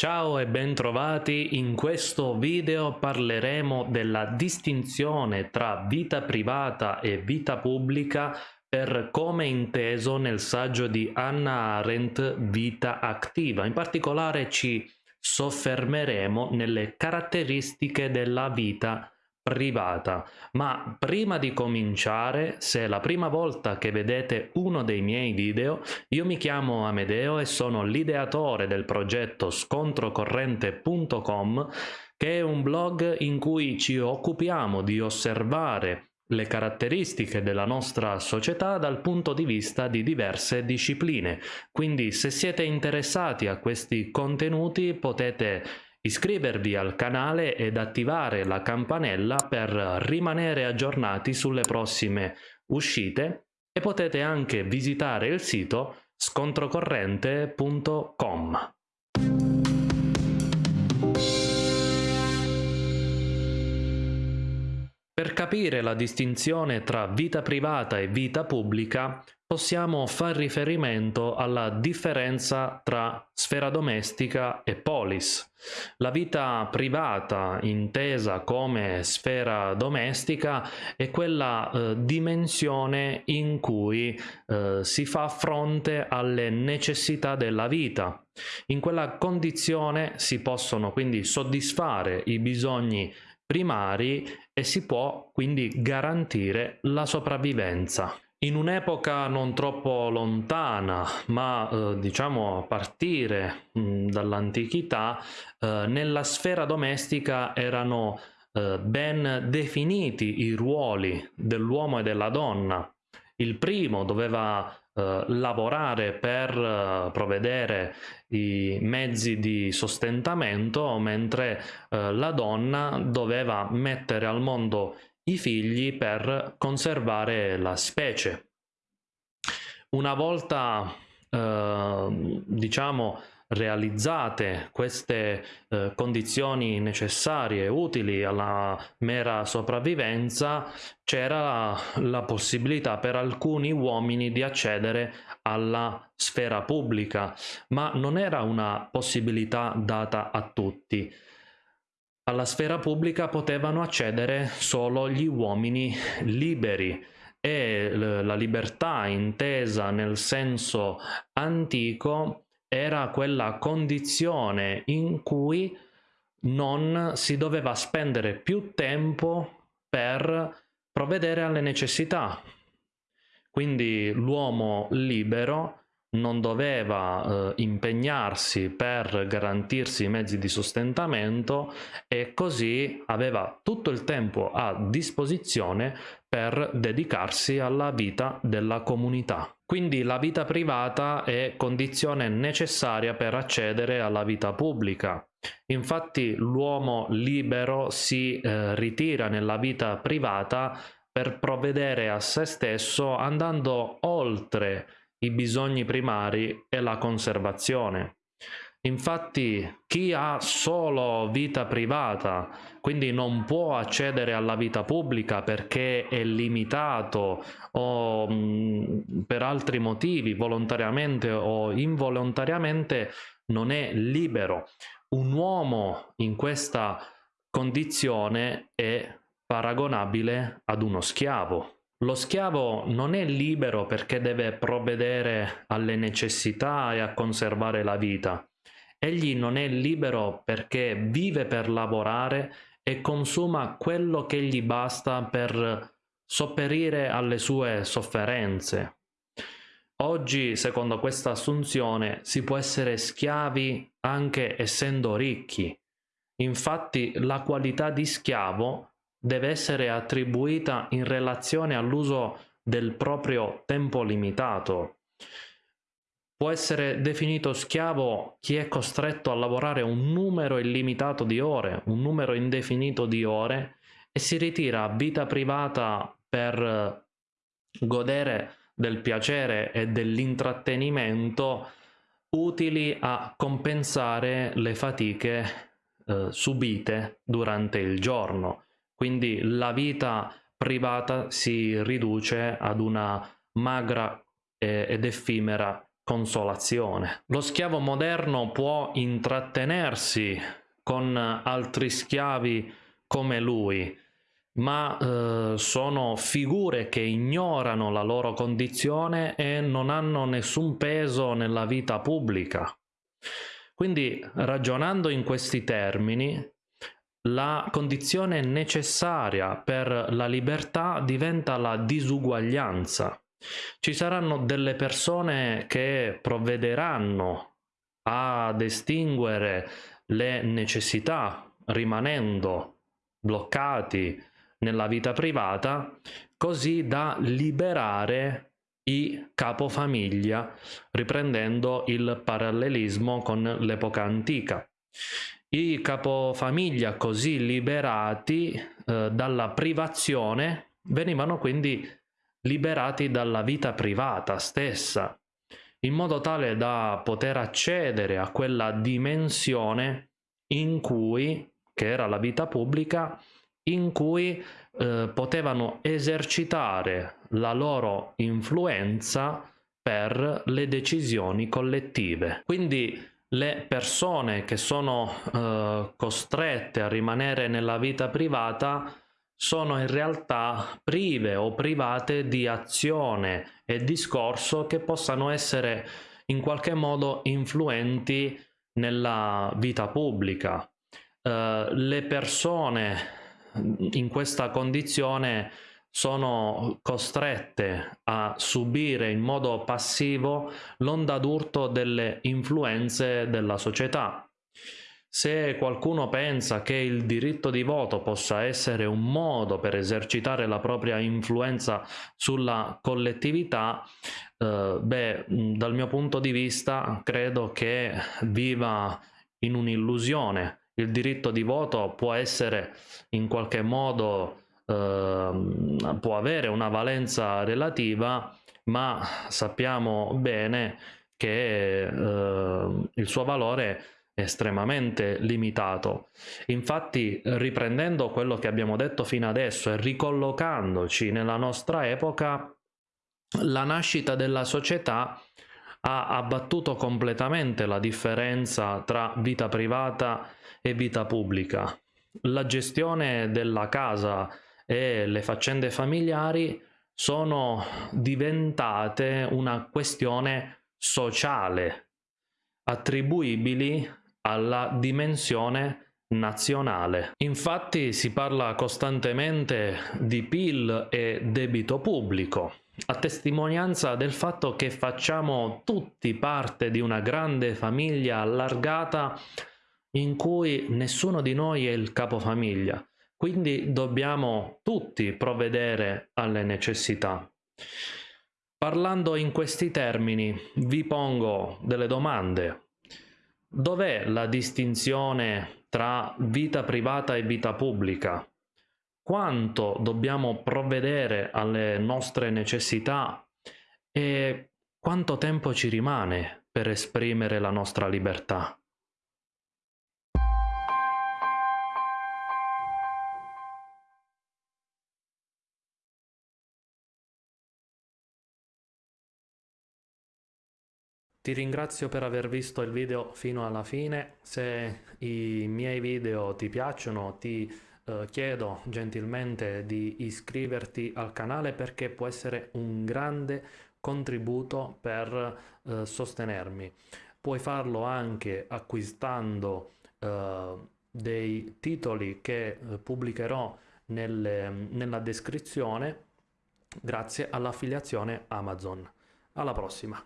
Ciao e bentrovati, in questo video parleremo della distinzione tra vita privata e vita pubblica per come inteso nel saggio di Hannah Arendt Vita attiva. In particolare ci soffermeremo nelle caratteristiche della vita privata. Ma prima di cominciare, se è la prima volta che vedete uno dei miei video, io mi chiamo Amedeo e sono l'ideatore del progetto scontrocorrente.com che è un blog in cui ci occupiamo di osservare le caratteristiche della nostra società dal punto di vista di diverse discipline. Quindi se siete interessati a questi contenuti potete iscrivervi al canale ed attivare la campanella per rimanere aggiornati sulle prossime uscite e potete anche visitare il sito scontrocorrente.com. Per capire la distinzione tra vita privata e vita pubblica possiamo far riferimento alla differenza tra sfera domestica e polis. La vita privata, intesa come sfera domestica, è quella eh, dimensione in cui eh, si fa fronte alle necessità della vita. In quella condizione si possono quindi soddisfare i bisogni primari e si può quindi garantire la sopravvivenza. In un'epoca non troppo lontana, ma eh, diciamo a partire dall'antichità, eh, nella sfera domestica erano eh, ben definiti i ruoli dell'uomo e della donna. Il primo doveva eh, lavorare per eh, provvedere i mezzi di sostentamento, mentre eh, la donna doveva mettere al mondo i figli per conservare la specie. Una volta, eh, diciamo, realizzate queste eh, condizioni necessarie e utili alla mera sopravvivenza, c'era la possibilità per alcuni uomini di accedere alla sfera pubblica, ma non era una possibilità data a tutti. Alla sfera pubblica potevano accedere solo gli uomini liberi e la libertà intesa nel senso antico era quella condizione in cui non si doveva spendere più tempo per provvedere alle necessità. Quindi l'uomo libero non doveva eh, impegnarsi per garantirsi i mezzi di sostentamento e così aveva tutto il tempo a disposizione per dedicarsi alla vita della comunità. Quindi la vita privata è condizione necessaria per accedere alla vita pubblica. Infatti l'uomo libero si eh, ritira nella vita privata per provvedere a se stesso andando oltre i bisogni primari e la conservazione. Infatti chi ha solo vita privata, quindi non può accedere alla vita pubblica perché è limitato o mh, per altri motivi, volontariamente o involontariamente, non è libero. Un uomo in questa condizione è paragonabile ad uno schiavo. Lo schiavo non è libero perché deve provvedere alle necessità e a conservare la vita. Egli non è libero perché vive per lavorare e consuma quello che gli basta per sopperire alle sue sofferenze. Oggi, secondo questa assunzione, si può essere schiavi anche essendo ricchi. Infatti, la qualità di schiavo deve essere attribuita in relazione all'uso del proprio tempo limitato. Può essere definito schiavo chi è costretto a lavorare un numero illimitato di ore, un numero indefinito di ore e si ritira a vita privata per godere del piacere e dell'intrattenimento utili a compensare le fatiche eh, subite durante il giorno. Quindi la vita privata si riduce ad una magra ed effimera consolazione. Lo schiavo moderno può intrattenersi con altri schiavi come lui, ma eh, sono figure che ignorano la loro condizione e non hanno nessun peso nella vita pubblica. Quindi, ragionando in questi termini, la condizione necessaria per la libertà diventa la disuguaglianza. Ci saranno delle persone che provvederanno ad estinguere le necessità rimanendo bloccati nella vita privata, così da liberare i capofamiglia, riprendendo il parallelismo con l'epoca antica. I capofamiglia così liberati eh, dalla privazione venivano quindi liberati dalla vita privata stessa, in modo tale da poter accedere a quella dimensione in cui, che era la vita pubblica, in cui eh, potevano esercitare la loro influenza per le decisioni collettive. Quindi le persone che sono eh, costrette a rimanere nella vita privata sono in realtà prive o private di azione e discorso che possano essere in qualche modo influenti nella vita pubblica. Uh, le persone in questa condizione sono costrette a subire in modo passivo l'onda d'urto delle influenze della società. Se qualcuno pensa che il diritto di voto possa essere un modo per esercitare la propria influenza sulla collettività, eh, beh, dal mio punto di vista credo che viva in un'illusione. Il diritto di voto può essere in qualche modo, eh, può avere una valenza relativa, ma sappiamo bene che eh, il suo valore è estremamente limitato. Infatti, riprendendo quello che abbiamo detto fino adesso e ricollocandoci nella nostra epoca, la nascita della società ha abbattuto completamente la differenza tra vita privata e vita pubblica. La gestione della casa e le faccende familiari sono diventate una questione sociale attribuibili alla dimensione nazionale. Infatti si parla costantemente di PIL e debito pubblico, a testimonianza del fatto che facciamo tutti parte di una grande famiglia allargata in cui nessuno di noi è il capofamiglia, quindi dobbiamo tutti provvedere alle necessità. Parlando in questi termini vi pongo delle domande Dov'è la distinzione tra vita privata e vita pubblica? Quanto dobbiamo provvedere alle nostre necessità e quanto tempo ci rimane per esprimere la nostra libertà? Ti ringrazio per aver visto il video fino alla fine, se i miei video ti piacciono ti eh, chiedo gentilmente di iscriverti al canale perché può essere un grande contributo per eh, sostenermi. Puoi farlo anche acquistando eh, dei titoli che eh, pubblicherò nelle, nella descrizione grazie all'affiliazione Amazon. Alla prossima!